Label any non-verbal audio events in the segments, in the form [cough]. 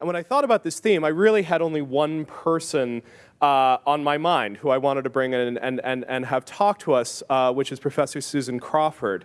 And when I thought about this theme, I really had only one person uh, on my mind who I wanted to bring in and, and, and have talk to us, uh, which is Professor Susan Crawford.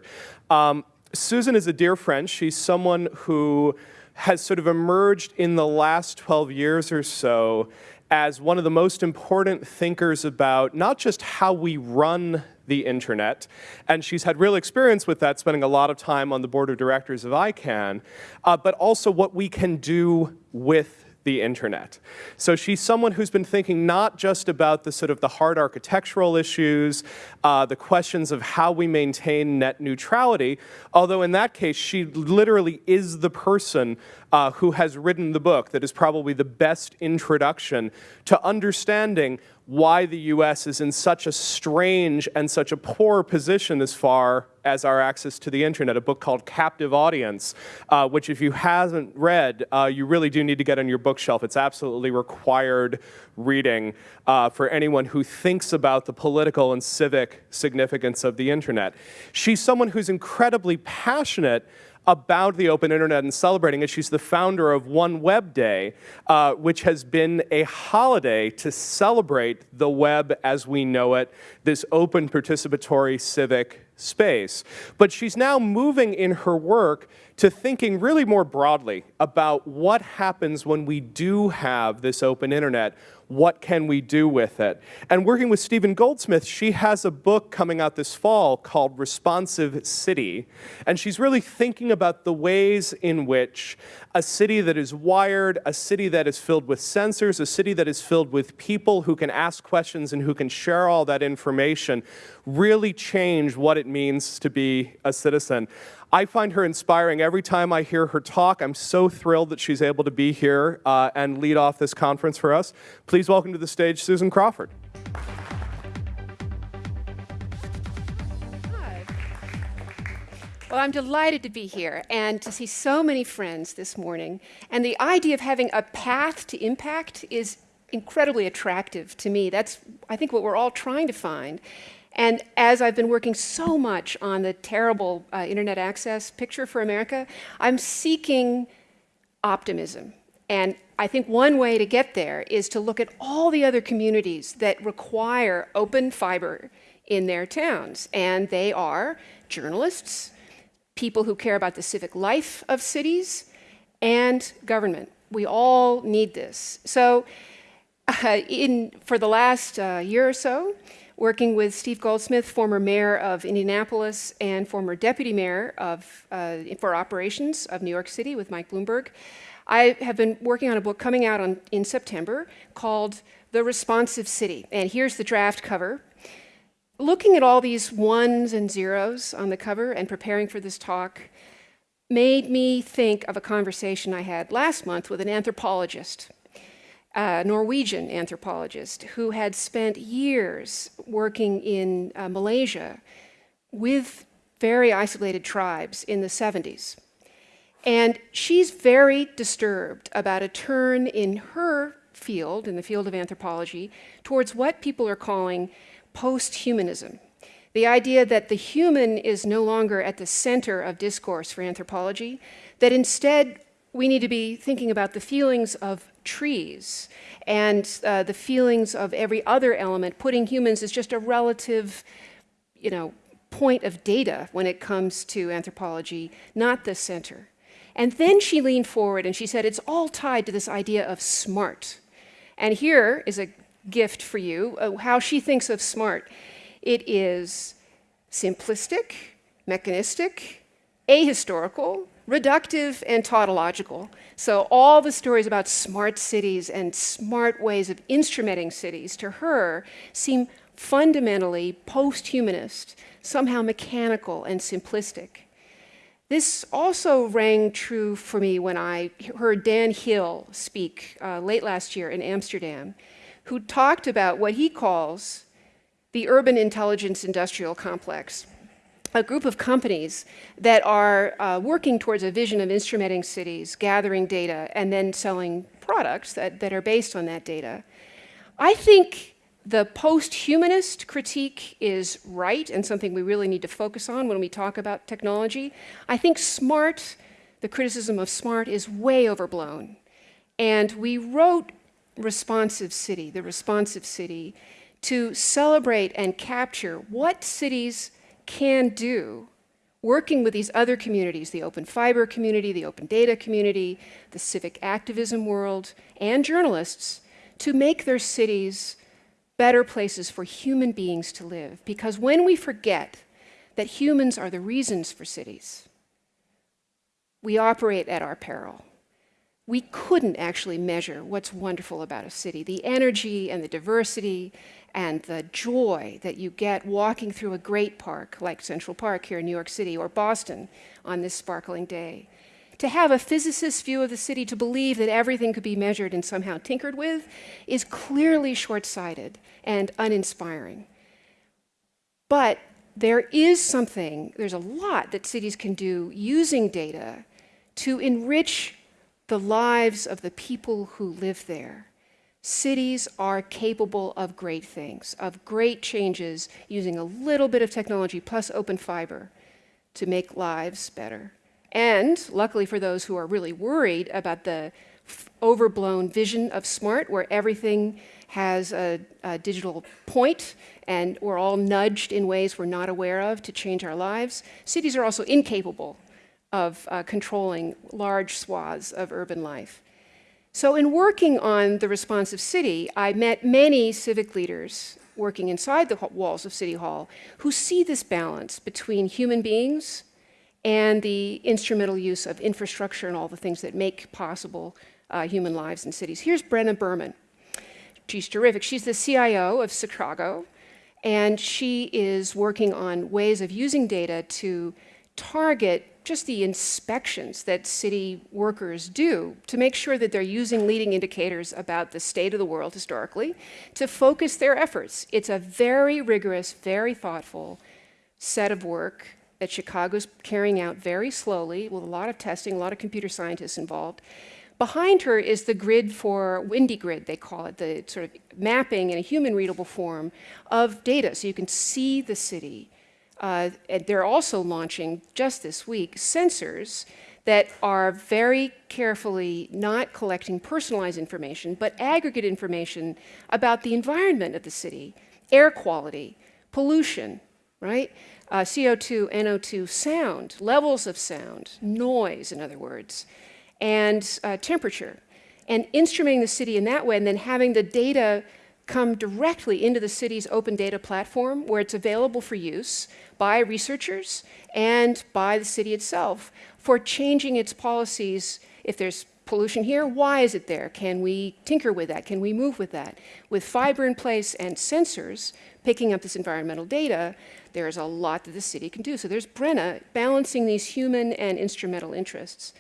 Um, Susan is a dear friend. She's someone who has sort of emerged in the last 12 years or so as one of the most important thinkers about not just how we run the internet, and she's had real experience with that, spending a lot of time on the board of directors of ICANN, uh, but also what we can do with the internet. So she's someone who's been thinking not just about the sort of the hard architectural issues, uh, the questions of how we maintain net neutrality, although in that case she literally is the person uh, who has written the book that is probably the best introduction to understanding why the US is in such a strange and such a poor position as far as our access to the internet, a book called Captive Audience, uh, which if you haven't read, uh, you really do need to get on your bookshelf. It's absolutely required reading uh, for anyone who thinks about the political and civic significance of the internet. She's someone who's incredibly passionate about the open internet and celebrating it. She's the founder of One Web Day, uh, which has been a holiday to celebrate the web as we know it, this open participatory civic space. But she's now moving in her work to thinking really more broadly about what happens when we do have this open internet, what can we do with it? And working with Stephen Goldsmith, she has a book coming out this fall called Responsive City. And she's really thinking about the ways in which a city that is wired, a city that is filled with sensors, a city that is filled with people who can ask questions and who can share all that information, really change what it means to be a citizen. I find her inspiring every time I hear her talk. I'm so thrilled that she's able to be here uh, and lead off this conference for us. Please welcome to the stage Susan Crawford. Well, I'm delighted to be here and to see so many friends this morning. And the idea of having a path to impact is incredibly attractive to me. That's, I think, what we're all trying to find. And as I've been working so much on the terrible uh, internet access picture for America, I'm seeking optimism. And I think one way to get there is to look at all the other communities that require open fiber in their towns. And they are journalists, people who care about the civic life of cities, and government. We all need this. So uh, [laughs] in, for the last uh, year or so, working with Steve Goldsmith, former mayor of Indianapolis and former deputy mayor of, uh, for operations of New York City with Mike Bloomberg. I have been working on a book coming out on, in September called The Responsive City. And here's the draft cover. Looking at all these ones and zeros on the cover and preparing for this talk made me think of a conversation I had last month with an anthropologist a Norwegian anthropologist who had spent years working in uh, Malaysia with very isolated tribes in the 70s. And she's very disturbed about a turn in her field, in the field of anthropology, towards what people are calling post-humanism. The idea that the human is no longer at the center of discourse for anthropology, that instead we need to be thinking about the feelings of trees and uh, the feelings of every other element, putting humans is just a relative, you know, point of data when it comes to anthropology, not the center. And then she leaned forward and she said, it's all tied to this idea of smart. And here is a gift for you, uh, how she thinks of smart. It is simplistic, mechanistic, ahistorical, reductive and tautological. So all the stories about smart cities and smart ways of instrumenting cities to her seem fundamentally post-humanist, somehow mechanical and simplistic. This also rang true for me when I heard Dan Hill speak uh, late last year in Amsterdam, who talked about what he calls the urban intelligence industrial complex a group of companies that are uh, working towards a vision of instrumenting cities, gathering data, and then selling products that, that are based on that data. I think the post-humanist critique is right and something we really need to focus on when we talk about technology. I think smart, the criticism of smart is way overblown. And we wrote Responsive City, the Responsive City, to celebrate and capture what cities can do working with these other communities, the open fiber community, the open data community, the civic activism world, and journalists, to make their cities better places for human beings to live. Because when we forget that humans are the reasons for cities, we operate at our peril. We couldn't actually measure what's wonderful about a city, the energy and the diversity and the joy that you get walking through a great park like Central Park here in New York City or Boston on this sparkling day. To have a physicist's view of the city, to believe that everything could be measured and somehow tinkered with, is clearly short sighted and uninspiring. But there is something, there's a lot that cities can do using data to enrich the lives of the people who live there. Cities are capable of great things, of great changes using a little bit of technology plus open fiber to make lives better. And luckily for those who are really worried about the overblown vision of smart, where everything has a, a, digital point and we're all nudged in ways we're not aware of to change our lives, cities are also incapable of uh, controlling large swaths of urban life. So in working on the responsive city, I met many civic leaders working inside the walls of City Hall who see this balance between human beings and the instrumental use of infrastructure and all the things that make possible uh, human lives in cities. Here's Brenna Berman. She's terrific. She's the CIO of Chicago, and she is working on ways of using data to target just the inspections that city workers do to make sure that they're using leading indicators about the state of the world historically to focus their efforts. It's a very rigorous, very thoughtful set of work that Chicago's carrying out very slowly with a lot of testing, a lot of computer scientists involved. Behind her is the grid for Windy Grid, they call it, the sort of mapping in a human readable form of data so you can see the city uh, they're also launching just this week sensors that are very carefully not collecting personalized information, but aggregate information about the environment of the city, air quality, pollution, right? Uh, CO2, NO2, sound, levels of sound, noise, in other words, and uh, temperature. And instrumenting the city in that way, and then having the data come directly into the city's open data platform where it's available for use by researchers and by the city itself for changing its policies. If there's pollution here, why is it there? Can we tinker with that? Can we move with that? With fiber in place and sensors picking up this environmental data, there's a lot that the city can do. So there's Brenna balancing these human and instrumental interests.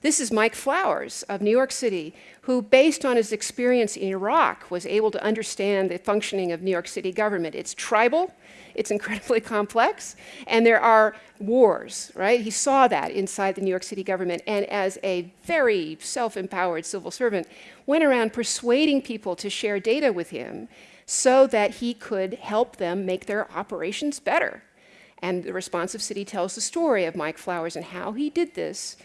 This is Mike Flowers of New York City, who, based on his experience in Iraq, was able to understand the functioning of New York City government. It's tribal, it's incredibly [laughs] complex, and there are wars, right? He saw that inside the New York City government, and as a very self-empowered civil servant, went around persuading people to share data with him so that he could help them make their operations better. And the responsive city tells the story of Mike Flowers and how he did this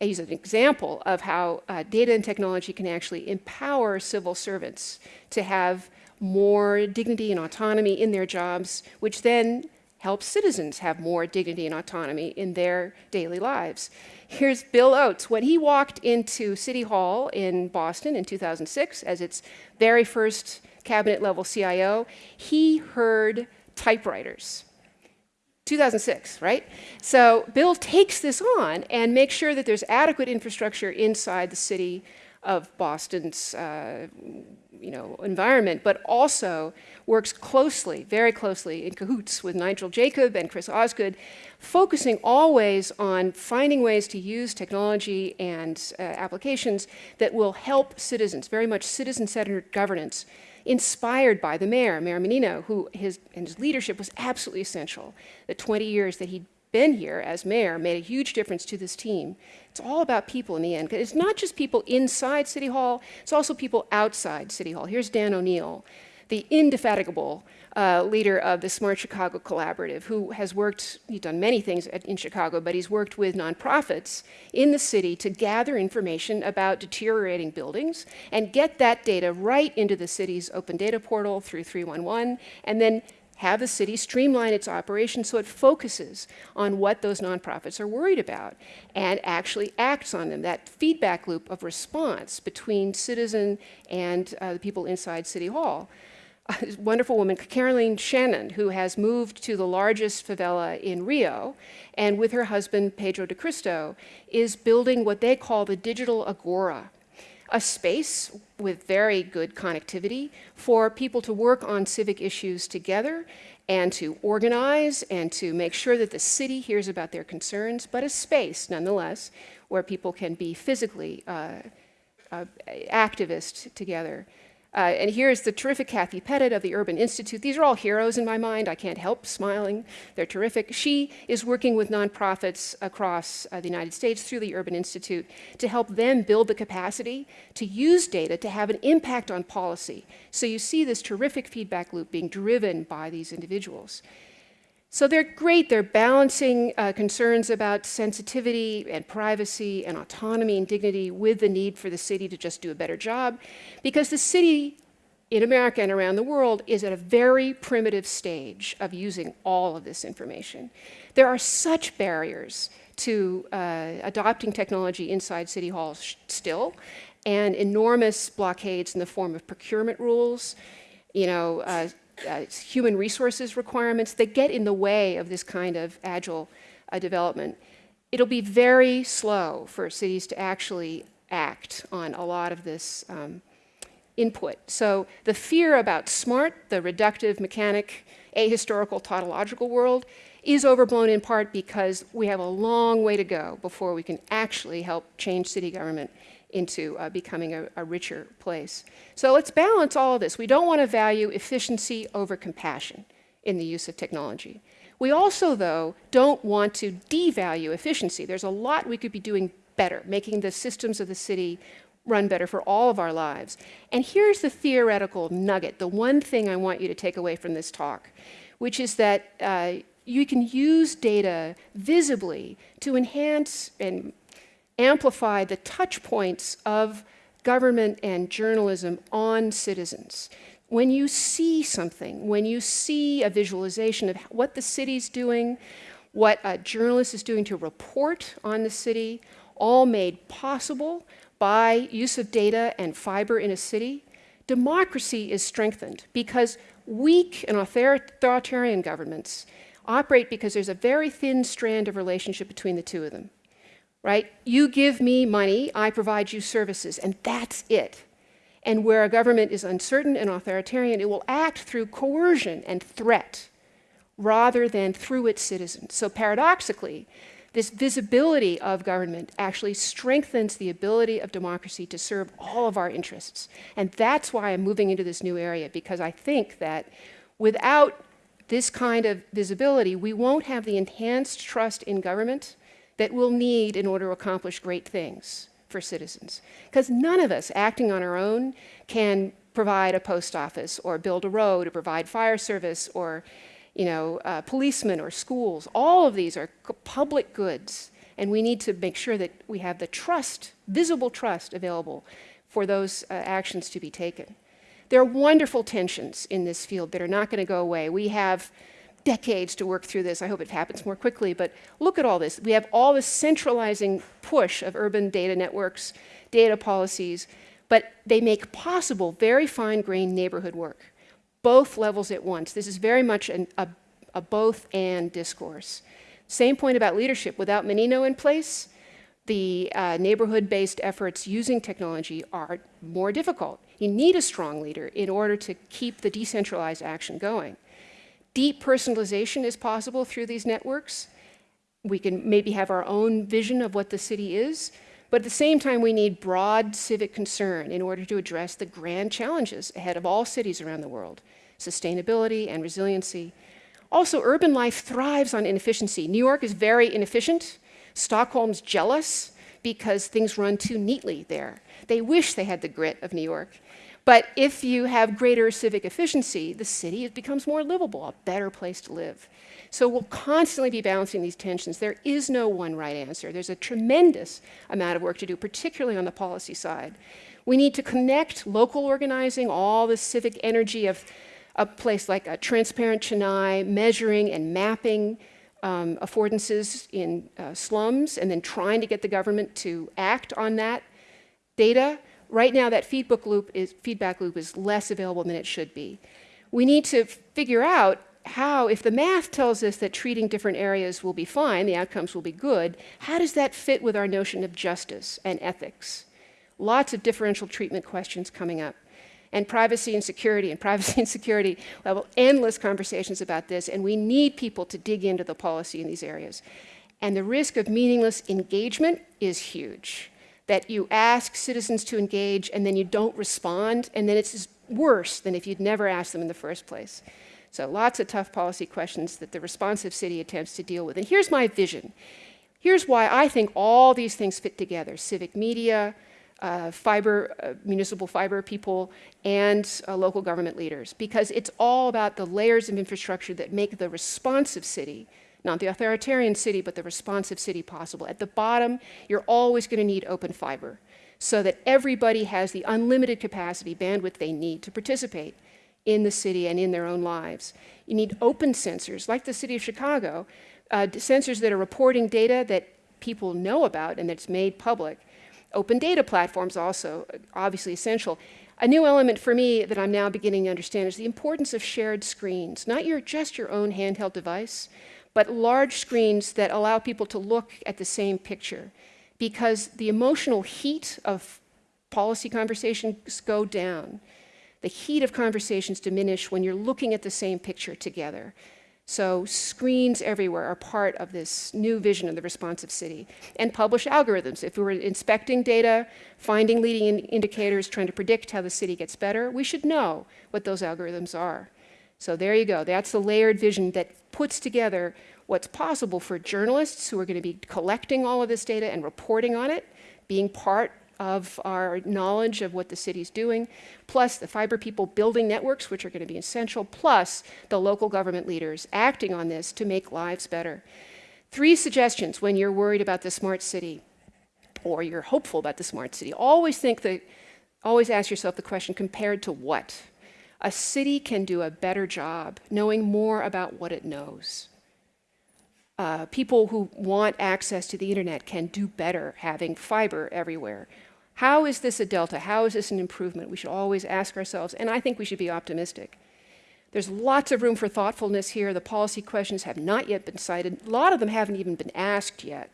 he's an example of how uh, data and technology can actually empower civil servants to have more dignity and autonomy in their jobs, which then helps citizens have more dignity and autonomy in their daily lives. Here's Bill Oates. When he walked into City Hall in Boston in 2006 as its very first cabinet level CIO, he heard typewriters 2006, right? So Bill takes this on and makes sure that there's adequate infrastructure inside the city of Boston's uh, you know, environment, but also works closely, very closely in cahoots with Nigel Jacob and Chris Osgood, focusing always on finding ways to use technology and uh, applications that will help citizens, very much citizen-centered governance inspired by the mayor, Mayor Menino, who his, and his leadership was absolutely essential. The 20 years that he'd been here as mayor made a huge difference to this team. It's all about people in the end. It's not just people inside City Hall, it's also people outside City Hall. Here's Dan O'Neil, the indefatigable uh, leader of the Smart Chicago Collaborative, who has worked, he's done many things at, in Chicago, but he's worked with nonprofits in the city to gather information about deteriorating buildings and get that data right into the city's open data portal through 311, and then have the city streamline its operations so it focuses on what those nonprofits are worried about and actually acts on them. That feedback loop of response between citizen and uh, the people inside City Hall [laughs] wonderful woman, Caroline Shannon, who has moved to the largest favela in Rio, and with her husband, Pedro de Cristo, is building what they call the digital agora, a space with very good connectivity for people to work on civic issues together and to organize and to make sure that the city hears about their concerns, but a space nonetheless where people can be physically uh, uh, activists together. Uh, and here's the terrific Kathy Pettit of the Urban Institute. These are all heroes in my mind. I can't help smiling. They're terrific. She is working with nonprofits across uh, the United States through the Urban Institute to help them build the capacity to use data to have an impact on policy. So you see this terrific feedback loop being driven by these individuals. So they're great. They're balancing uh, concerns about sensitivity and privacy and autonomy and dignity with the need for the city to just do a better job because the city in America and around the world is at a very primitive stage of using all of this information. There are such barriers to uh, adopting technology inside city halls still and enormous blockades in the form of procurement rules, you know, uh, uh, human resources requirements that get in the way of this kind of agile uh, development. It'll be very slow for cities to actually act on a lot of this um, input. So the fear about smart, the reductive, mechanic, ahistorical, tautological world is overblown in part because we have a long way to go before we can actually help change city government into uh, becoming a, a, richer place. So let's balance all of this. We don't want to value efficiency over compassion in the use of technology. We also, though, don't want to devalue efficiency. There's a lot we could be doing better, making the systems of the city run better for all of our lives. And here's the theoretical nugget, the one thing I want you to take away from this talk, which is that uh, you can use data visibly to enhance and amplify the touch points of government and journalism on citizens. When you see something, when you see a visualization of what the city's doing, what a journalist is doing to report on the city, all made possible by use of data and fiber in a city, democracy is strengthened because weak and authoritarian governments operate because there's a very thin strand of relationship between the two of them right? You give me money, I provide you services, and that's it. And where a government is uncertain and authoritarian, it will act through coercion and threat rather than through its citizens. So paradoxically, this visibility of government actually strengthens the ability of democracy to serve all of our interests. And that's why I'm moving into this new area, because I think that without this kind of visibility, we won't have the enhanced trust in government that we'll need in order to accomplish great things for citizens. Because none of us acting on our own can provide a post office or build a road or provide fire service or you know, uh, policemen or schools. All of these are public goods and we need to make sure that we have the trust, visible trust available for those uh, actions to be taken. There are wonderful tensions in this field that are not going to go away. We have decades to work through this. I hope it happens more quickly, but look at all this. We have all this centralizing push of urban data networks, data policies, but they make possible very fine-grained neighborhood work, both levels at once. This is very much an, a, a both and discourse. Same point about leadership. Without Menino in place, the uh, neighborhood-based efforts using technology are more difficult. You need a strong leader in order to keep the decentralized action going. Deep personalization is possible through these networks. We can maybe have our own vision of what the city is, but at the same time, we need broad civic concern in order to address the grand challenges ahead of all cities around the world, sustainability and resiliency. Also, urban life thrives on inefficiency. New York is very inefficient. Stockholm's jealous because things run too neatly there. They wish they had the grit of New York. But if you have greater civic efficiency, the city becomes more livable, a better place to live. So we'll constantly be balancing these tensions. There is no one right answer. There's a tremendous amount of work to do, particularly on the policy side. We need to connect local organizing, all the civic energy of a place like a transparent Chennai, measuring and mapping um, affordances in uh, slums, and then trying to get the government to act on that data. Right now, that feedback loop is, feedback loop is less available than it should be. We need to figure out how, if the math tells us that treating different areas will be fine, the outcomes will be good, how does that fit with our notion of justice and ethics? Lots of differential treatment questions coming up. And privacy and security, and privacy and security, have endless conversations about this, and we need people to dig into the policy in these areas. And the risk of meaningless engagement is huge. That you ask citizens to engage and then you don't respond, and then it's worse than if you'd never asked them in the first place. So lots of tough policy questions that the responsive city attempts to deal with. And here's my vision. Here's why I think all these things fit together, civic media, uh, fiber, uh, municipal fiber people, and uh, local government leaders, because it's all about the layers of infrastructure that make the responsive city, not the authoritarian city, but the responsive city possible. At the bottom, you're always going to need open fiber so that everybody has the unlimited capacity, bandwidth they need to participate in the city and in their own lives. You need open sensors, like the city of Chicago, uh, sensors that are reporting data that people know about and that's made public. Open data platforms also, obviously essential. A new element for me that I'm now beginning to understand is the importance of shared screens, not your, just your own handheld device, but large screens that allow people to look at the same picture. Because the emotional heat of policy conversations go down the heat of conversations diminish when you're looking at the same picture together. So screens everywhere are part of this new vision of the responsive city. And publish algorithms. If we were inspecting data, finding leading in indicators, trying to predict how the city gets better, we should know what those algorithms are. So there you go. That's the layered vision that puts together what's possible for journalists who are going to be collecting all of this data and reporting on it, being part of our knowledge of what the city's doing, plus the fiber people building networks, which are going to be essential, plus the local government leaders acting on this to make lives better. Three suggestions when you're worried about the smart city or you're hopeful about the smart city. Always think that, always ask yourself the question, compared to what? A city can do a better job knowing more about what it knows. Uh, people who want access to the internet can do better having fiber everywhere. How is this a delta? How is this an improvement? We should always ask ourselves, and I think we should be optimistic. There's lots of room for thoughtfulness here. The policy questions have not yet been cited. A lot of them haven't even been asked yet.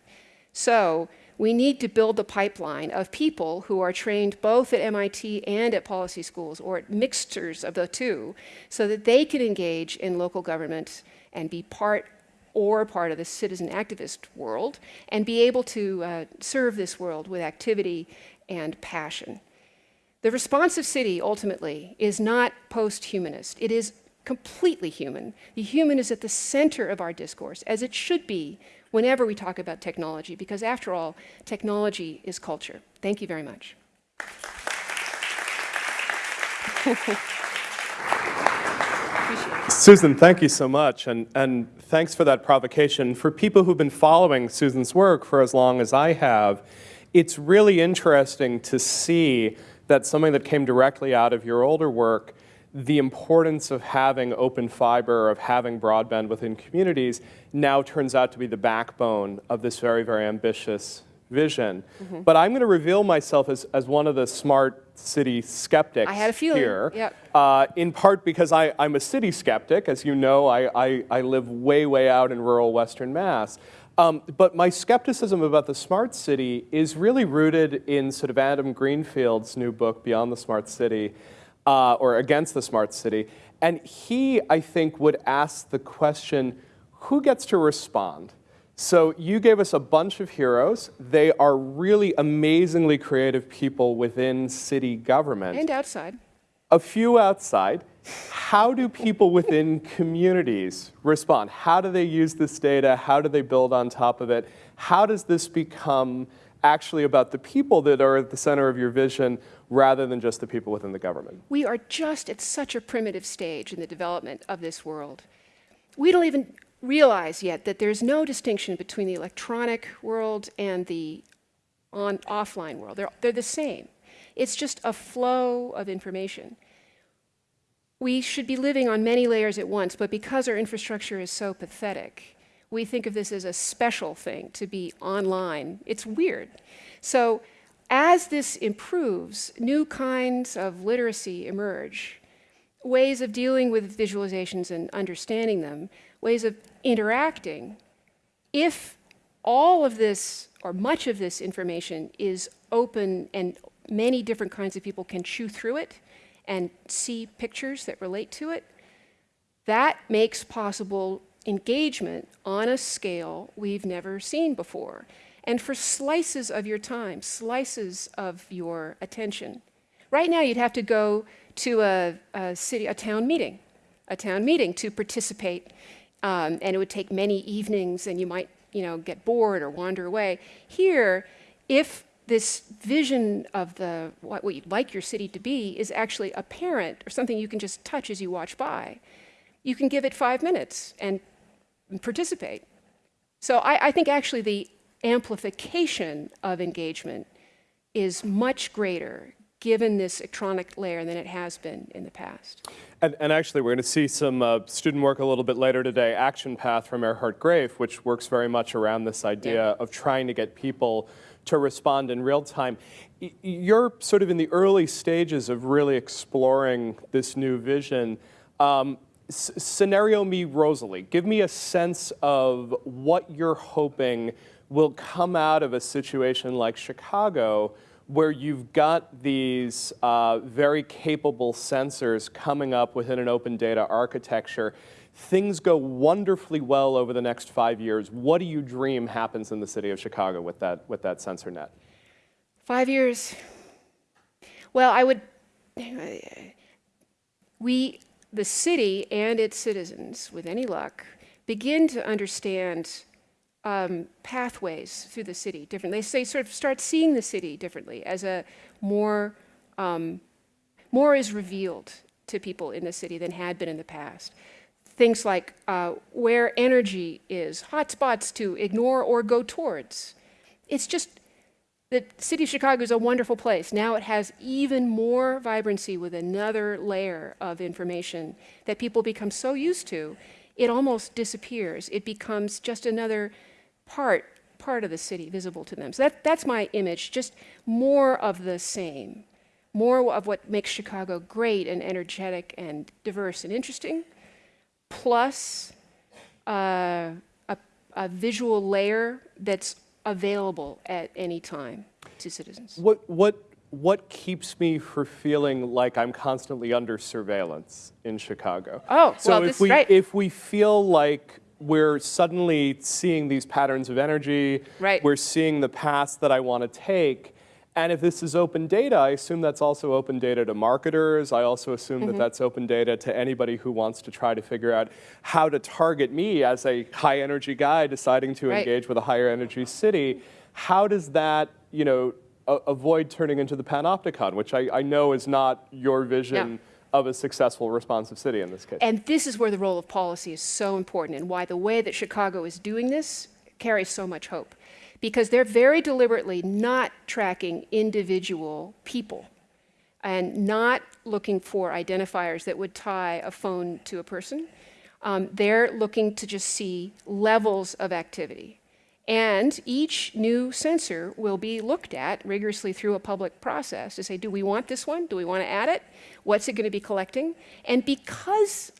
So we need to build the pipeline of people who are trained both at MIT and at policy schools, or at mixtures of the two, so that they can engage in local government and be part or part of the citizen activist world, and be able to uh, serve this world with activity and passion. The responsive city, ultimately, is not post-humanist. It is completely human. The human is at the center of our discourse, as it should be whenever we talk about technology, because after all, technology is culture. Thank you very much. [laughs] Susan, thank you so much, and, and thanks for that provocation. For people who've been following Susan's work for as long as I have, it's really interesting to see that something that came directly out of your older work, the importance of having open fiber, of having broadband within communities, now turns out to be the backbone of this very, very ambitious vision. Mm -hmm. But I'm going to reveal myself as, as one of the smart city skeptics I had a feeling. here. Yep. Uh, in part because I, I'm a city skeptic. As you know, I, I, I live way, way out in rural Western Mass. Um, but my skepticism about the smart city is really rooted in sort of Adam Greenfield's new book, Beyond the Smart City, uh, or Against the Smart City. And he, I think, would ask the question, who gets to respond? So you gave us a bunch of heroes. They are really amazingly creative people within city government. And outside. A few outside how do people within [laughs] communities respond? How do they use this data? How do they build on top of it? How does this become actually about the people that are at the center of your vision rather than just the people within the government? We are just at such a primitive stage in the development of this world. We don't even realize yet that there's no distinction between the electronic world and the on offline world. They're, they're the same. It's just a flow of information. We should be living on many layers at once, but because our infrastructure is so pathetic, we think of this as a special thing to be online. It's weird. So as this improves, new kinds of literacy emerge, ways of dealing with visualizations and understanding them, ways of interacting. If all of this, or much of this information, is open and many different kinds of people can chew through it and see pictures that relate to it, that makes possible engagement on a scale we've never seen before. And for slices of your time, slices of your attention. Right now, you'd have to go to a, a city, a town meeting, a town meeting to participate, um, and it would take many evenings, and you might, you know, get bored or wander away. Here, if this vision of the what, what you'd like your city to be is actually apparent or something you can just touch as you watch by, you can give it five minutes and participate. So I, I think actually the amplification of engagement is much greater given this electronic layer than it has been in the past. And, and actually, we're going to see some uh, student work a little bit later today, Action Path from Erhardt Graeff, which works very much around this idea Yeah. of trying to get people to respond in real time. You're sort of in the early stages of really exploring this new vision. Um, scenario me Rosalie, give me a sense of what you're hoping will come out of a situation like Chicago where you've got these uh, very capable sensors coming up within an open data architecture. Things go wonderfully well over the next five years. What do you dream happens in the city of Chicago with that, with that sensor net? Five years. Well, I would. We, the city and its citizens, with any luck, begin to understand um, pathways through the city differently. They sort of start seeing the city differently as a more um, more is revealed to people in the city than had been in the past. Things like uh, where energy is, hotspots to ignore or go towards. It's just the city of Chicago is a wonderful place. Now it has even more vibrancy with another layer of information that people become so used to, it almost disappears. It becomes just another part part of the city visible to them. So that, that's my image, just more of the same. More of what makes Chicago great and energetic and diverse and interesting, plus uh, a, a visual layer that's available at any time to citizens. What, what, what keeps me from feeling like I'm constantly under surveillance in Chicago? Oh, so well, if we right. if we feel like we're suddenly seeing these patterns of energy, Right. we're seeing the paths that I want to take. And if this is open data, I assume that's also open data to marketers. I also assume Mm-hmm. that that's open data to anybody who wants to try to figure out how to target me as a high energy guy deciding to Right. engage with a higher energy city. How does that, you know, avoid turning into the panopticon, which I, I know is not your vision No. of a successful responsive city in this case? And this is where the role of policy is so important and why the way that Chicago is doing this carries so much hope. Because they're very deliberately not tracking individual people and not looking for identifiers that would tie a phone to a person. Um, they're looking to just see levels of activity. And each new sensor will be looked at rigorously through a public process to say, do we want this one? Do we want to add it? What's it going to be collecting? And because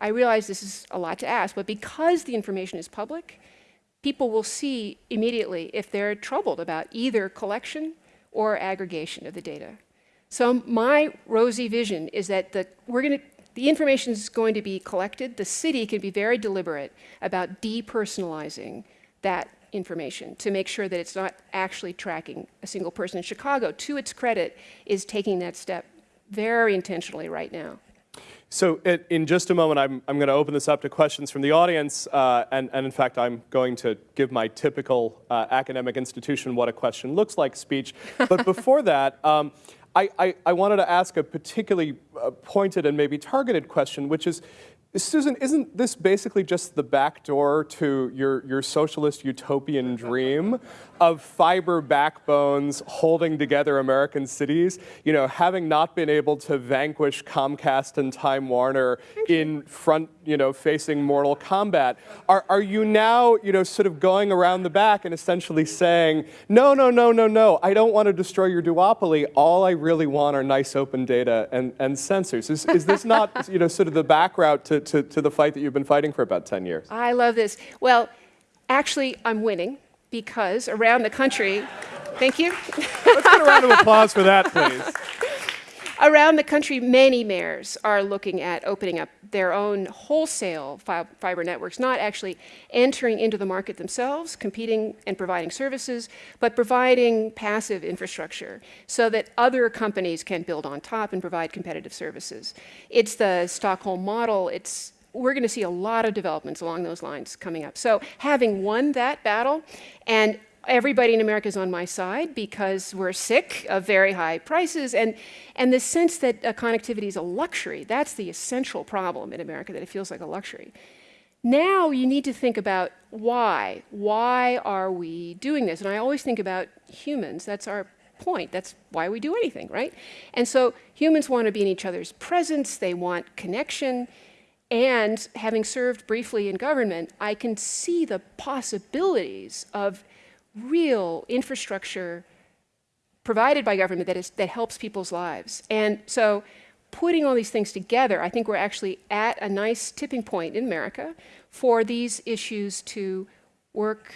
I realize this is a lot to ask, but because the information is public, people will see immediately if they're troubled about either collection or aggregation of the data. So my rosy vision is that the, we're going to, the information is going to be collected. The city can be very deliberate about depersonalizing that information to make sure that it's not actually tracking a single person. In Chicago, to its credit, is taking that step very intentionally right now. So it, in just a moment, I'm, I'm going to open this up to questions from the audience, uh, and, and in fact, I'm going to give my typical uh, academic institution what a question looks like speech. [laughs] But before that, um, I, I, I wanted to ask a particularly uh, pointed and maybe targeted question, which is, Susan, isn't this basically just the back door to your, your socialist utopian dream of fiber backbones holding together American cities? You know, having not been able to vanquish Comcast and Time Warner in front, you know, facing mortal combat, are, are you now, you know, sort of going around the back and essentially saying, no, no, no, no, no, I don't want to destroy your duopoly. All I really want are nice open data and, and sensors. Is, is this not, [laughs] you know, sort of the back route to, to, to the fight that you've been fighting for about 10 years? I love this. Well, actually, I'm winning because around the country, thank you. Let's get a round of applause for that, please. [laughs] around the country, many mayors are looking at opening up their own wholesale fi fiber networks, not actually entering into the market themselves, competing and providing services, but providing passive infrastructure so that other companies can build on top and provide competitive services. It's the Stockholm model. It's we're going to see a lot of developments along those lines coming up. So having won that battle and everybody in America is on my side because we're sick of very high prices and, and the sense that uh, connectivity is a luxury, that's the essential problem in America, that it feels like a luxury. Now you need to think about why. Why are we doing this? And I always think about humans. That's our point. That's why we do anything, right? And so humans want to be in each other's presence. They want connection. And having served briefly in government, I can see the possibilities of real infrastructure provided by government that, is, that helps people's lives. And so putting all these things together, I think we're actually at a nice tipping point in America for these issues to work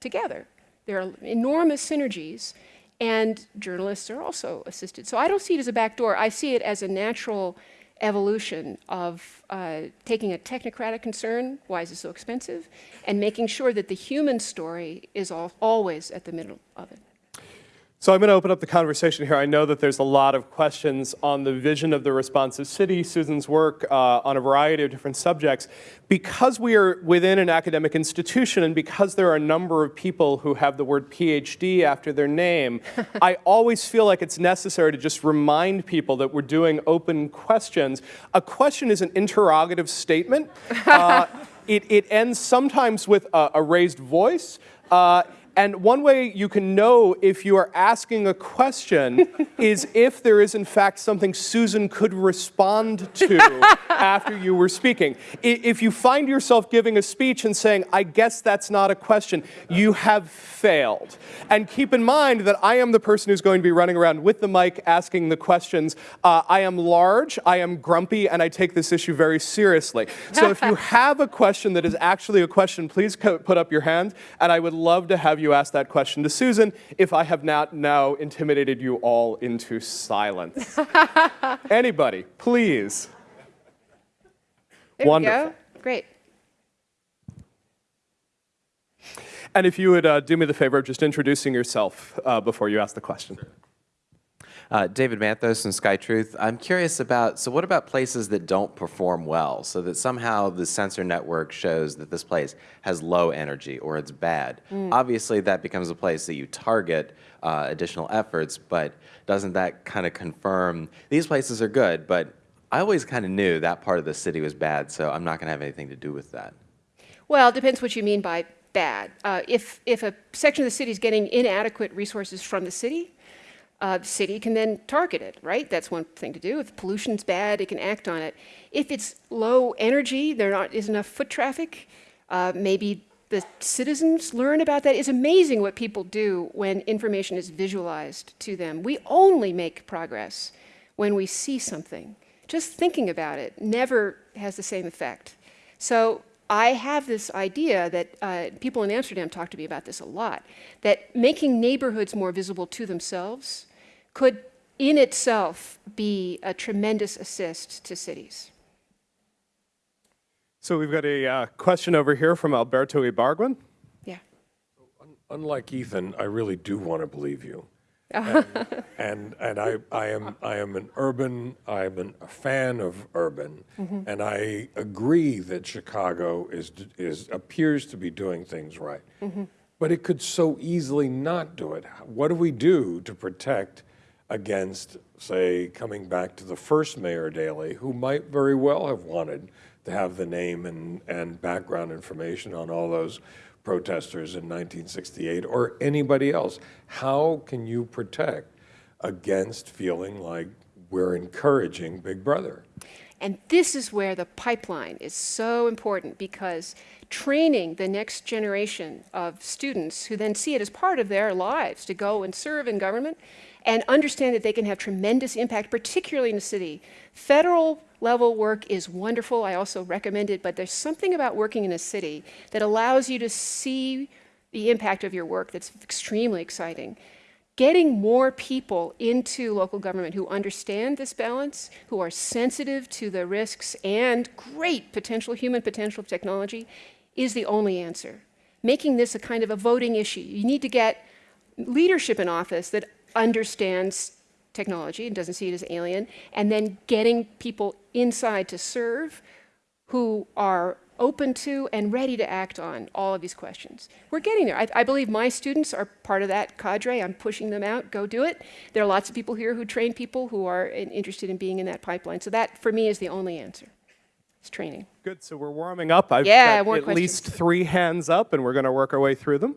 together. There are enormous synergies, and journalists are also assisted. So I don't see it as a backdoor. I see it as a natural evolution of uh, taking a technocratic concern, why is it so expensive, and making sure that the human story is all, always at the middle of it. So I'm going to open up the conversation here. I know that there's a lot of questions on the vision of the responsive city, Susan's work uh, on a variety of different subjects. Because we are within an academic institution and because there are a number of people who have the word PhD after their name, [laughs] I always feel like it's necessary to just remind people that we're doing open questions. A question is an interrogative statement. [laughs] Uh, it, it, ends sometimes with a, a raised voice. Uh, and one way you can know if you are asking a question [laughs] is if there is in fact something Susan could respond to [laughs] after you were speaking. If you find yourself giving a speech and saying, I guess that's not a question, you have failed. And keep in mind that I am the person who's going to be running around with the mic asking the questions. Uh, I am large, I am grumpy, and I take this issue very seriously. So if you [laughs] have a question that is actually a question, please put up your hand, and I would love to have you you ask that question to Susan if I have not now intimidated you all into silence. [laughs] Anybody, please. There Wonderful. Great. And if you would uh, do me the favor of just introducing yourself uh, before you ask the question. Uh, David Manthos and Sky Truth. I'm curious about, so what about places that don't perform well? So that somehow the sensor network shows that this place has low energy or it's bad. Mm. Obviously that becomes a place that you target uh, additional efforts, but doesn't that kind of confirm, these places are good, but I always kind of knew that part of the city was bad, so I'm not going to have anything to do with that. Well, it depends what you mean by bad. Uh, if, if a section of the city is getting inadequate resources from the city, uh, city can then target it, right? That's one thing to do. If pollution's bad, it can act on it. If it's low energy, there not, is enough foot traffic, uh, maybe the citizens learn about that. It's amazing what people do when information is visualized to them. We only make progress when we see something. Just thinking about it never has the same effect. So I have this idea that uh, people in Amsterdam talk to me about this a lot, that making neighborhoods more visible to themselves could in itself be a tremendous assist to cities. So we've got a uh, question over here from Alberto Ibarguen. Yeah. Unlike Ethan, I really do want to believe you. [laughs] and, and and I I am I am an urban I am an, a fan of urban, and I agree that Chicago is is appears to be doing things right, but it could so easily not do it. What do we do to protect against, say, coming back to the first Mayor Daley, who might very well have wanted to have the name and and background information on all those protesters in 1968 or anybody else. How can you protect against feeling like we're encouraging Big Brother? And this is where the pipeline is so important because training the next generation of students who then see it as part of their lives to go and serve in government and understand that they can have tremendous impact, particularly in the city. Federal level work is wonderful. I also recommend it, but there's something about working in a city that allows you to see the impact of your work that's extremely exciting. Getting more people into local government who understand this balance, who are sensitive to the risks and great potential, human potential of technology, is the only answer. Making this a kind of a voting issue. You need to get leadership in office that understands technology and doesn't see it as alien, and then getting people inside to serve who are open to and ready to act on all of these questions. We're getting there. I, I, believe my students are part of that cadre. I'm pushing them out, go do it. There are lots of people here who train people who are in, interested in being in that pipeline. So that, for me, is the only answer. It's training. Good, so we're warming up. I've Yeah, got at questions. least three hands up, and we're going to work our way through them.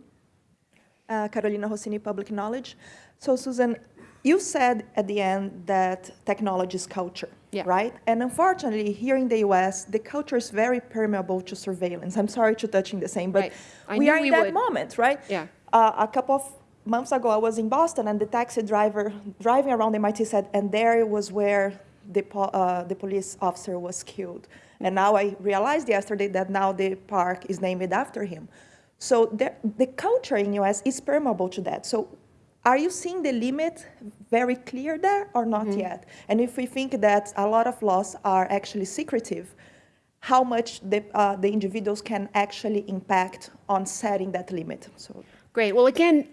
Uh, Carolina Rossini, Public Knowledge. So, Susan, you said at the end that technology is culture, Yeah. right? And unfortunately, here in the US, the culture is very permeable to surveillance. I'm sorry to touching the same, but Right. We are in we that would. moment, right? Yeah. Uh, a couple of months ago, I was in Boston, and the taxi driver driving around MIT said, and there was where the, po- uh, the police officer was killed. And now I realized yesterday that now the park is named after him. So the, the culture in US is permeable to that. So are you seeing the limit very clear there or not yet? And if we think that a lot of laws are actually secretive, how much the, uh, the individuals can actually impact on setting that limit? So Great. Well, again,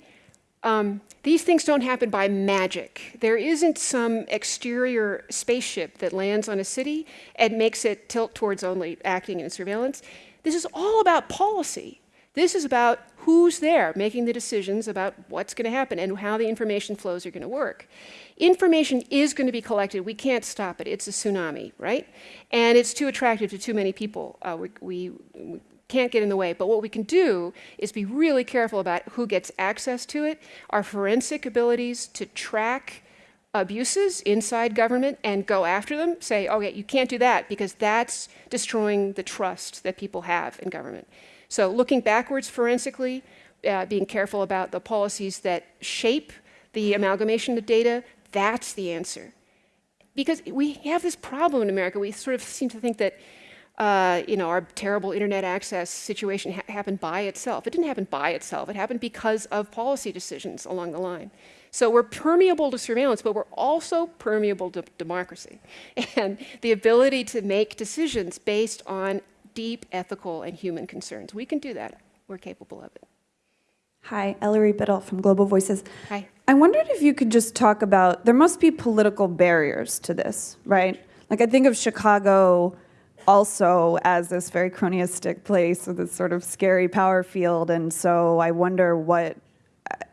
um, these things don't happen by magic. There isn't some exterior spaceship that lands on a city and makes it tilt towards only acting in surveillance. This is all about policy. This is about who's there making the decisions about what's going to happen and how the information flows are going to work. Information is going to be collected. We can't stop it. It's a tsunami, right? And it's too attractive to too many people. Uh, we, we, we can't get in the way. But what we can do is be really careful about who gets access to it, our forensic abilities to track abuses inside government and go after them, say, okay, you can't do that because that's destroying the trust that people have in government. So looking backwards forensically, uh, being careful about the policies that shape the amalgamation of data, that's the answer. Because we have this problem in America. We sort of seem to think that uh, you know, our terrible internet access situation ha happened by itself. It didn't happen by itself. It happened because of policy decisions along the line. So we're permeable to surveillance, but we're also permeable to democracy [laughs] and the ability to make decisions based on deep ethical and human concerns. We can do that. We're capable of it. Hi, Ellery Biddle from Global Voices. Hi. I wondered if you could just talk about, there must be political barriers to this, right? Like I think of Chicago also as this very cronyistic place with this sort of scary power field, and so I wonder what,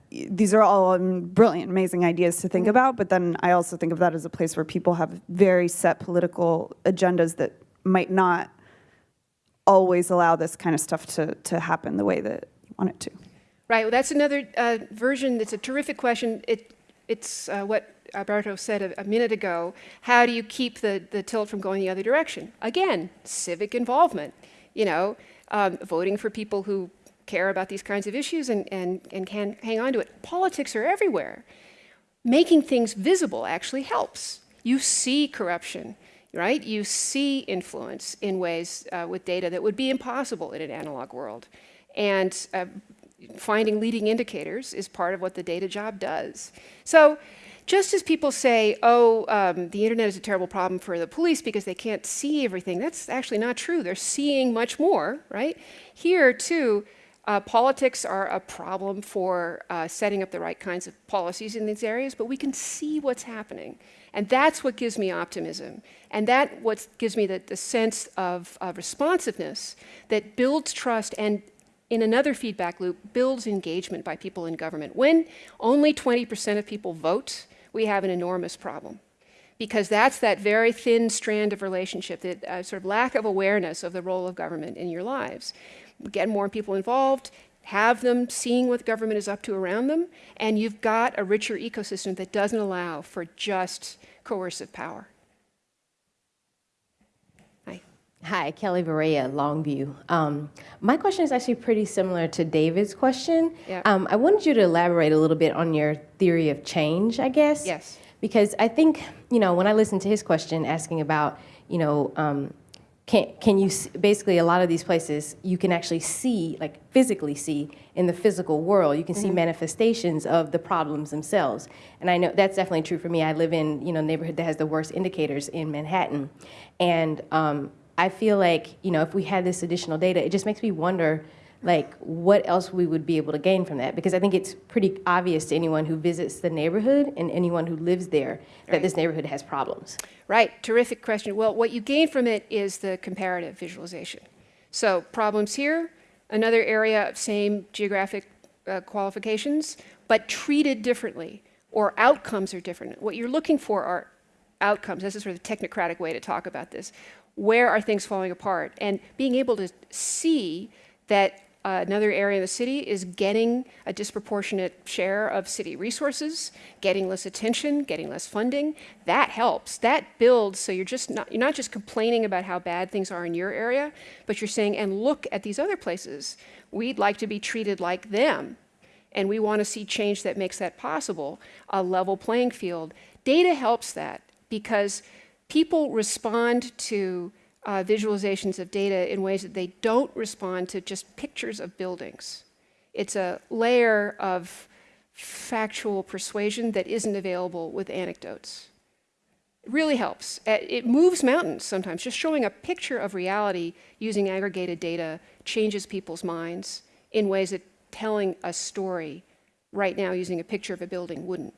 these are all um, brilliant, amazing ideas to think about, but then I also think of that as a place where people have very set political agendas that might not always allow this kind of stuff to, to happen the way that you want it to. Right. Well, that's another uh, version. It's a terrific question. It, it's uh, what Alberto said a, a, minute ago. How do you keep the, the tilt from going the other direction? Again, civic involvement. You know, um, voting for people who care about these kinds of issues and, and, and can hang on to it. Politics are everywhere. Making things visible actually helps. You see corruption, right? You see influence in ways uh, with data that would be impossible in an analog world. And uh, finding leading indicators is part of what the data job does. So just as people say, oh, um, the internet is a terrible problem for the police because they can't see everything, that's actually not true. They're seeing much more, right? Here, too, Uh, politics are a problem for uh, setting up the right kinds of policies in these areas, but we can see what's happening. And that's what gives me optimism. And that what gives me the, the sense of uh, responsiveness that builds trust and in another feedback loop, builds engagement by people in government. When only 20% of people vote, we have an enormous problem. Because that's that very thin strand of relationship, that uh, sort of lack of awareness of the role of government in your lives. Get more people involved, have them seeing what the government is up to around them, and you've got a richer ecosystem that doesn't allow for just coercive power. Hi. Hi, Kelly Barea, Longview. Um, my question is actually pretty similar to David's question. Yeah. Um, I wanted you to elaborate a little bit on your theory of change, I guess. Yes. Because I think, you know, when I listened to his question asking about, you know, um, can, can you, basically a lot of these places, you can actually see, like physically see in the physical world, you can see manifestations of the problems themselves. And I know that's definitely true for me. I live in, you know, neighborhood that has the worst indicators in Manhattan. And um, I feel like, you know, if we had this additional data, it just makes me wonder, like, what else we would be able to gain from that? Because I think it's pretty obvious to anyone who visits the neighborhood and anyone who lives there that this neighborhood has problems. Right, terrific question. Well, what you gain from it is the comparative visualization. So problems here, another area of same geographic uh, qualifications, but treated differently, or outcomes are different. What you're looking for are outcomes. This is sort of the technocratic way to talk about this. Where are things falling apart? And being able to see that uh, another area of the city is getting a disproportionate share of city resources, getting less attention, getting less funding. That helps. That builds. So you're just not you're not just complaining about how bad things are in your area, but you're saying, and look at these other places. We'd like to be treated like them, and we want to see change that makes that possible. A level playing field. Data helps that because people respond to uh, visualizations of data in ways that they don't respond to just pictures of buildings. It's a layer of factual persuasion that isn't available with anecdotes. It really helps. It moves mountains sometimes. Just showing a picture of reality using aggregated data changes people's minds in ways that telling a story right now using a picture of a building wouldn't.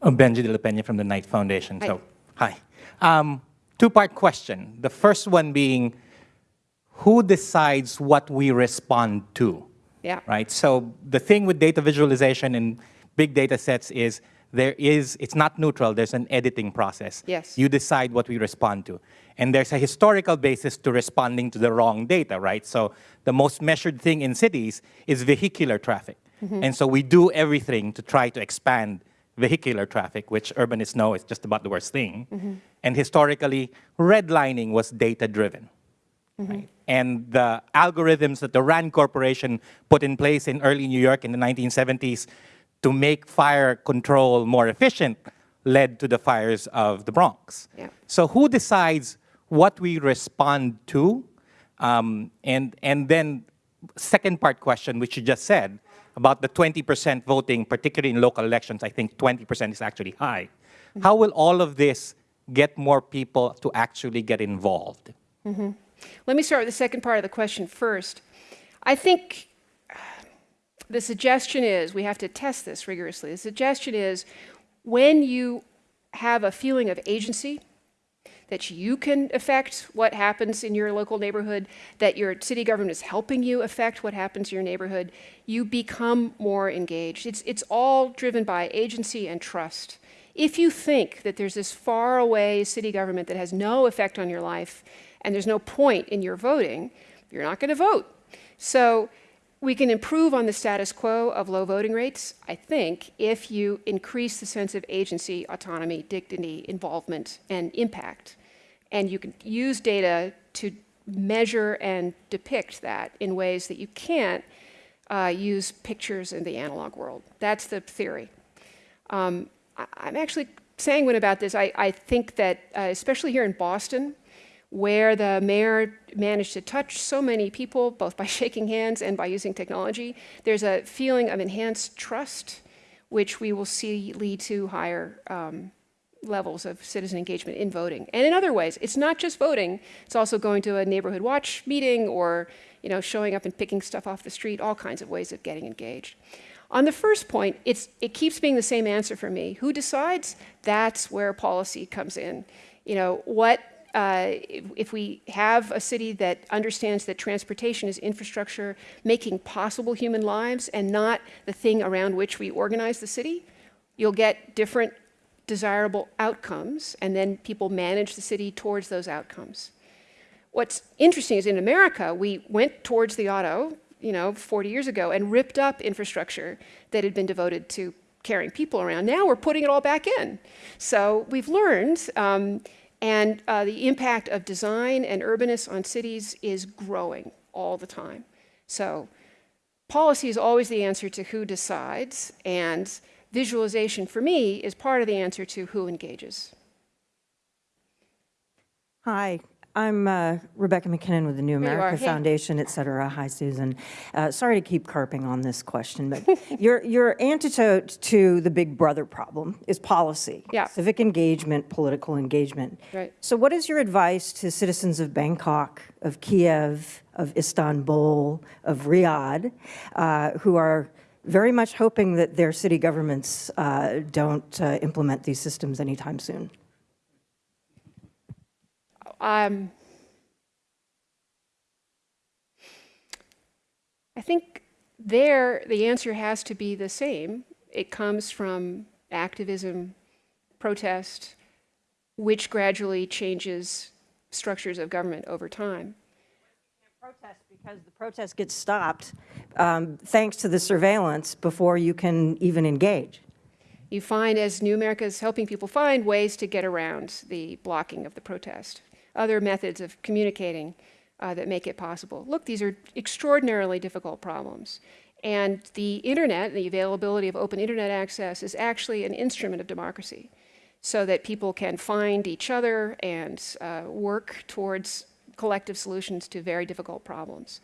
I'm Benji De La Peña from the Knight Foundation. Hi. So, hi. Um, two-part question. The first one being, who decides what we respond to? Yeah. Right. So the thing with data visualization and big data sets is there is it's not neutral. There's an editing process. Yes. You decide what we respond to, and there's a historical basis to responding to the wrong data. Right. So the most measured thing in cities is vehicular traffic, mm-hmm. and so we do everything to try to expand vehicular traffic, which urbanists know is just about the worst thing. Mm-hmm. And historically, redlining was data driven. Right? And the algorithms that the RAND Corporation put in place in early New York in the 1970s to make fire control more efficient led to the fires of the Bronx. Yeah. So who decides what we respond to? Um, and, and then second part question, which you just said, about the 20% voting, particularly in local elections, I think 20% is actually high. How will all of this get more people to actually get involved? Let me start with the second part of the question first. I think uh, the suggestion is we have to test this rigorously. The suggestion is when you have a feeling of agency, that you can affect what happens in your local neighborhood, that your city government is helping you affect what happens in your neighborhood, you become more engaged. It's, it's all driven by agency and trust. If you think that there's this faraway city government that has no effect on your life and there's no point in your voting, you're not going to vote. So we can improve on the status quo of low voting rates, I think, if you increase the sense of agency, autonomy, dignity, involvement, and impact. And you can use data to measure and depict that in ways that you can't uh, use pictures in the analog world. That's the theory. Um, I'm actually sanguine about this. I, I think that, uh, especially here in Boston, where the mayor managed to touch so many people, both by [laughs] shaking hands and by using technology, there's a feeling of enhanced trust, which we will see lead to higher um, levels of citizen engagement in voting and in other ways. It's not just voting, it's also going to a neighborhood watch meeting or you know, showing up and picking stuff off the street, all kinds of ways of getting engaged. On the first point, it's, it keeps being the same answer for me. Who decides? That's where policy comes in. You know, what uh, if we have a city that understands that transportation is infrastructure making possible human lives and not the thing around which we organize the city, you'll get different desirable outcomes, and then people manage the city towards those outcomes. What's interesting is in America, we went towards the auto, you know, 40 years ago and ripped up infrastructure that had been devoted to carrying people around. Now we're putting it all back in. So we've learned, um, and uh, the impact of design and urbanists on cities is growing all the time. So policy is always the answer to who decides, and visualization for me is part of the answer to who engages. Hi, I'm uh, Rebecca MacKinnon with the New. America Hey. Foundation, et cetera. Hi, Susan. Uh, sorry to keep carping on this question, but [laughs] your, your antidote to the big brother problem is policy. Yeah. Civic engagement, political engagement. Right. So what is your advice to citizens of Bangkok, of Kiev, of Istanbul, of Riyadh, uh, who are very much hoping that their city governments uh, don't uh, implement these systems anytime soon? Um, I think there the answer has to be the same. It comes from activism, protest, which gradually changes structures of government over time. protest because the protest gets stopped um, thanks to the surveillance before you can even engage. You find, as New America is helping people find ways to get around the blocking of the protest, other methods of communicating uh, that make it possible. Look, these are extraordinarily difficult problems. And the internet, the availability of open internet access, is actually an instrument of democracy so that people can find each other and uh, work towards collective solutions to very difficult problems.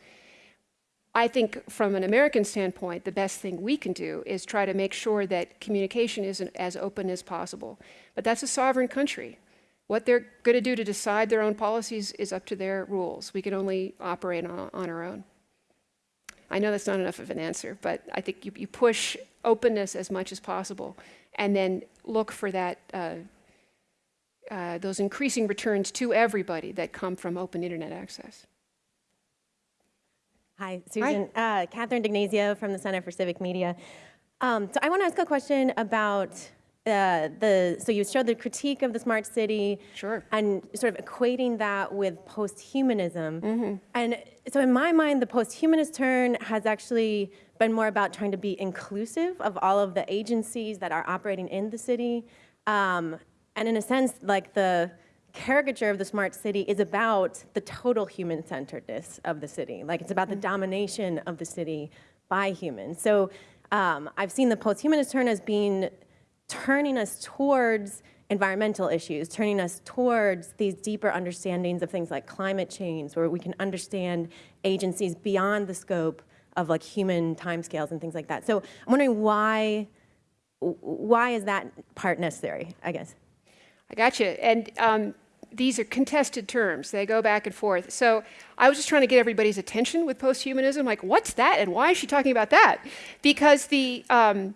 I think from an American standpoint, the best thing we can do is try to make sure that communication is as open as possible. But that's a sovereign country. What they're going to do to decide their own policies is up to their rules. We can only operate on, on our own. I know that's not enough of an answer, but I think you, you push openness as much as possible and then look for that, uh, uh, those increasing returns to everybody that come from open internet access. Hi, Susan. Uh, Catherine D'Ignazio from the Center for Civic Media. Um, so I want to ask a question about uh, the, so you showed the critique of the smart city. Sure. And sort of equating that with post-humanism. And so in my mind, the post-humanist turn has actually been more about trying to be inclusive of all of the agencies that are operating in the city. Um, and in a sense, like the caricature of the smart city is about the total human-centeredness of the city. Like it's about the domination of the city by humans. So um, I've seen the post-humanist turn as being turning us towards environmental issues, turning us towards these deeper understandings of things like climate change, where we can understand agencies beyond the scope of like human timescales and things like that. So I'm wondering why, why is that part necessary, I guess? I got you. And um, these are contested terms. They go back and forth. So I was just trying to get everybody's attention with posthumanism. Like, what's that? And why is she talking about that? Because the um,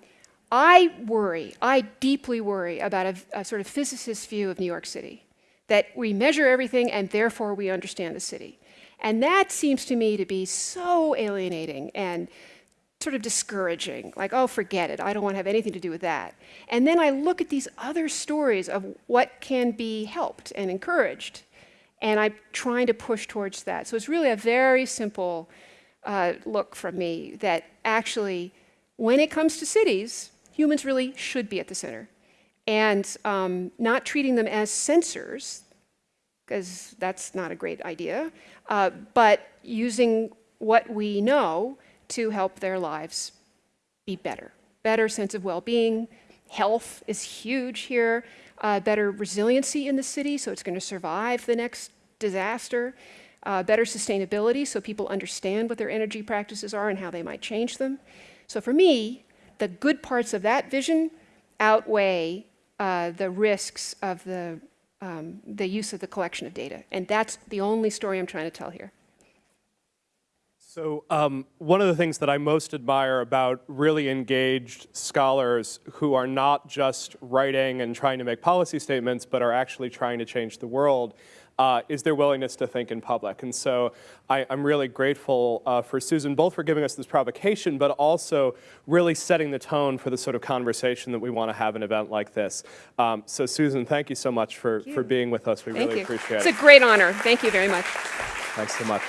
I worry, I deeply worry about a, a sort of physicist view of New York City, that we measure everything and therefore we understand the city. And that seems to me to be so alienating and sort of discouraging, like, oh, forget it, I don't want to have anything to do with that. And then I look at these other stories of what can be helped and encouraged, and I'm trying to push towards that. So it's really a very simple uh, look from me that actually, when it comes to cities, humans really should be at the center. And um, not treating them as sensors, because that's not a great idea, uh, but using what we know to help their lives be better. Better sense of well-being, health is huge here, uh, better resiliency in the city, so it's going to survive the next disaster, uh, better sustainability, so people understand what their energy practices are and how they might change them. So for me, the good parts of that vision outweigh uh, the risks of the, um, the use of the collection of data. And that's the only story I'm trying to tell here. So um, one of the things that I most admire about really engaged scholars who are not just writing and trying to make policy statements, but are actually trying to change the world, uh, is their willingness to think in public. And so I, am really grateful uh, for Susan, both for giving us this provocation, but also really setting the tone for the sort of conversation that we want to have an event like this. Um, so Susan, thank you so much for, for being with us. We Thank really you. appreciate It's it. It's a great honor. Thank you very much. Thanks so much.